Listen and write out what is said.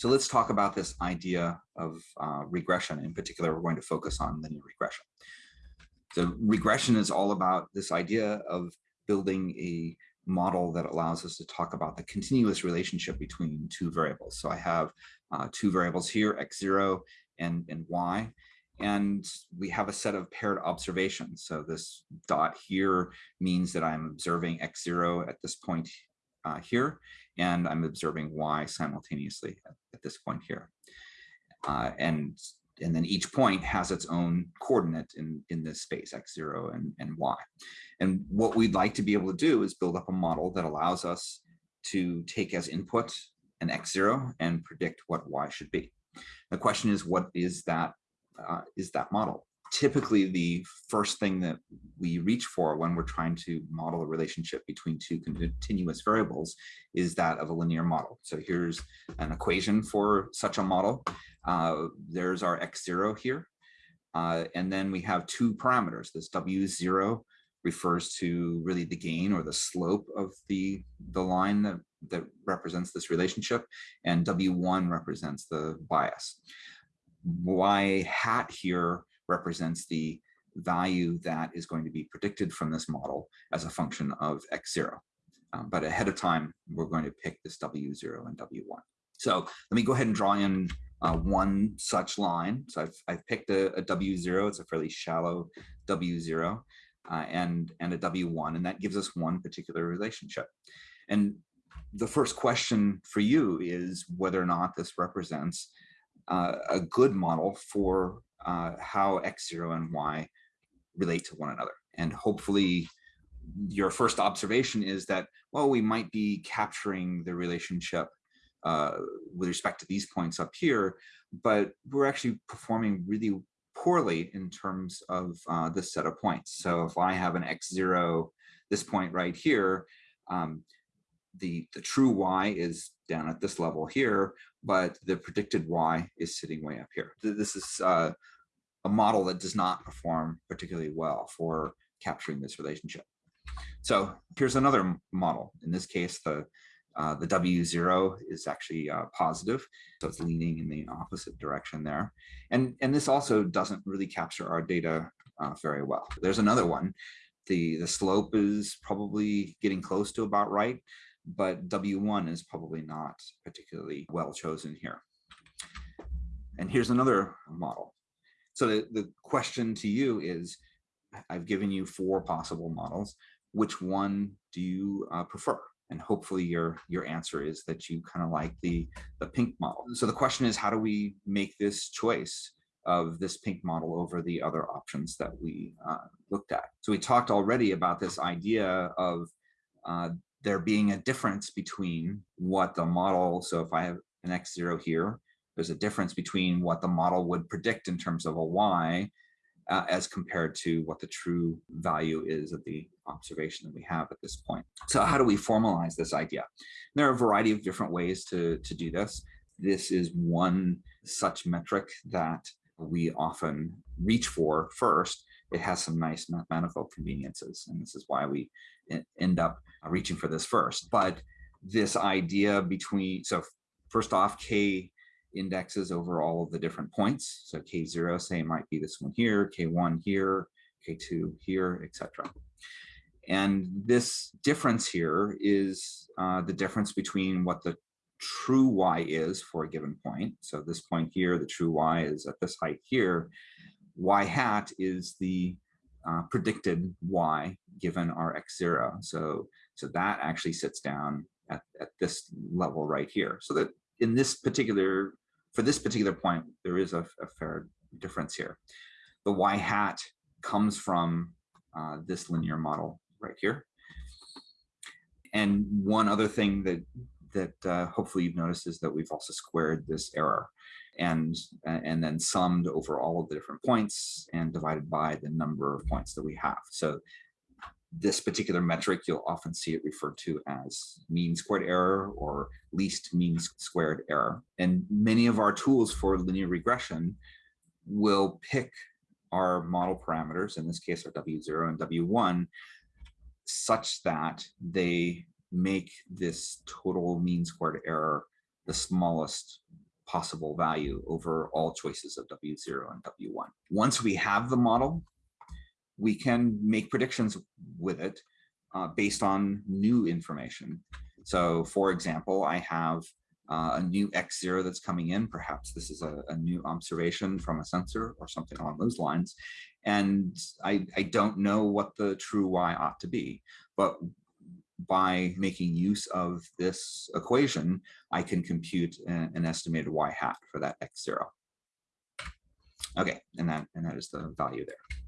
So let's talk about this idea of uh, regression. In particular, we're going to focus on linear regression. So regression is all about this idea of building a model that allows us to talk about the continuous relationship between two variables. So I have uh, two variables here, x0 and, and y, and we have a set of paired observations. So this dot here means that I'm observing x0 at this point uh, here, and I'm observing y simultaneously at, at this point here. Uh, and, and then each point has its own coordinate in, in this space, x0 and, and y. And what we'd like to be able to do is build up a model that allows us to take as input an x0 and predict what y should be. The question is, what is that, uh, is that model? Typically the first thing that we reach for when we're trying to model a relationship between two continuous variables is that of a linear model. So here's an equation for such a model. Uh, there's our x0 here. Uh, and then we have two parameters. This w0 refers to really the gain or the slope of the, the line that, that represents this relationship, and w1 represents the bias. y hat here represents the value that is going to be predicted from this model as a function of x0. Um, but ahead of time, we're going to pick this W0 and W1. So let me go ahead and draw in uh, one such line. So I've, I've picked a a W0, it's a fairly shallow W0, uh, and, and a W1, and that gives us one particular relationship. And the first question for you is whether or not this represents uh, a good model for uh, how x0 and y relate to one another. And hopefully your first observation is that, well, we might be capturing the relationship uh, with respect to these points up here, but we're actually performing really poorly in terms of uh, this set of points. So if I have an x0, this point right here, um, the, the true y is down at this level here, but the predicted y is sitting way up here. This is uh, a model that does not perform particularly well for capturing this relationship. So here's another model. In this case, the uh, the W0 is actually uh, positive, so it's leaning in the opposite direction there. And, and this also doesn't really capture our data uh, very well. There's another one. The, the slope is probably getting close to about right, but W1 is probably not particularly well chosen here. And here's another model. So the, the question to you is, I've given you four possible models. Which one do you uh, prefer? And hopefully your, your answer is that you kind of like the, the pink model. So the question is, how do we make this choice of this pink model over the other options that we uh, looked at? So we talked already about this idea of uh, there being a difference between what the model, so if I have an x0 here, there's a difference between what the model would predict in terms of a y uh, as compared to what the true value is of the observation that we have at this point. So how do we formalize this idea? There are a variety of different ways to, to do this. This is one such metric that we often reach for first. It has some nice mathematical conveniences, and this is why we end up reaching for this first. But this idea between, so first off, K indexes over all of the different points. So K0, say, might be this one here, K1 here, K2 here, etc. And this difference here is uh, the difference between what the true y is for a given point. So this point here, the true y is at this height here. y hat is the uh, predicted y given our x0. So, so that actually sits down at, at this level right here. So that in this particular for this particular point, there is a, a fair difference here. The y hat comes from uh, this linear model right here. And one other thing that that uh, hopefully you've noticed is that we've also squared this error and and then summed over all of the different points and divided by the number of points that we have. So this particular metric, you'll often see it referred to as mean squared error or least mean squared error. And many of our tools for linear regression will pick our model parameters, in this case our W0 and W1, such that they make this total mean squared error the smallest possible value over all choices of W0 and W1. Once we have the model, we can make predictions with it uh, based on new information. So for example, I have uh, a new X0 that's coming in. Perhaps this is a, a, new observation from a sensor or something along those lines. And I, I don't know what the true Y ought to be, but by making use of this equation, I can compute an, an estimated Y hat for that X0. Okay, and that, and that is the value there.